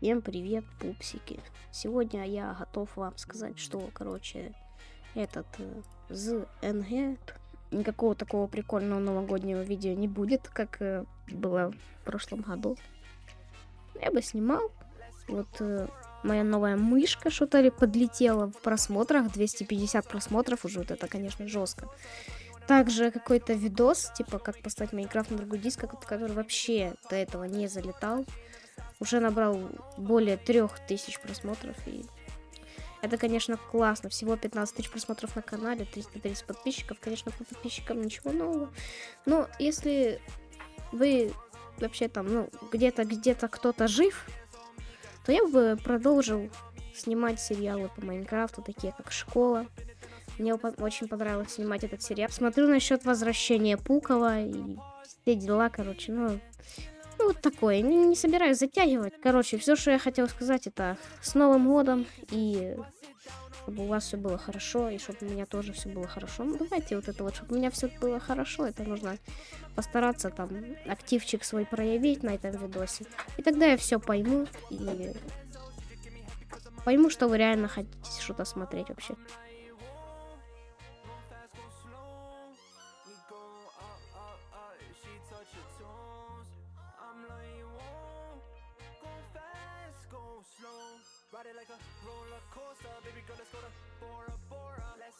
Всем привет, пупсики. Сегодня я готов вам сказать, что, короче, этот э, ЗНГ никакого такого прикольного новогоднего видео не будет, как э, было в прошлом году. Я бы снимал. Вот э, моя новая мышка что-то ли подлетела в просмотрах, 250 просмотров уже, вот это, конечно, жестко. Также какой-то видос, типа, как поставить Майнкрафт на другой диск, который вообще до этого не залетал. Уже набрал более 3000 просмотров. И это, конечно, классно. Всего 15 тысяч просмотров на канале, 330 подписчиков. Конечно, по подписчикам ничего нового. Но если вы вообще там, ну, где-то, где-то кто-то жив, то я бы продолжил снимать сериалы по Майнкрафту, такие как «Школа». Мне очень понравилось снимать этот сериал. Смотрю насчет возвращения Пукова и все дела, короче, ну, вот такое. Не, не собираюсь затягивать. Короче, все, что я хотел сказать, это с Новым годом и чтобы у вас все было хорошо, и чтобы у меня тоже все было хорошо. Ну, давайте вот это вот, чтобы у меня все было хорошо, это нужно постараться там активчик свой проявить на этом видосе. И тогда я все пойму и пойму, что вы реально хотите что-то смотреть вообще. Like a roller coaster. Baby girl, let's go to Bora Bora. Let's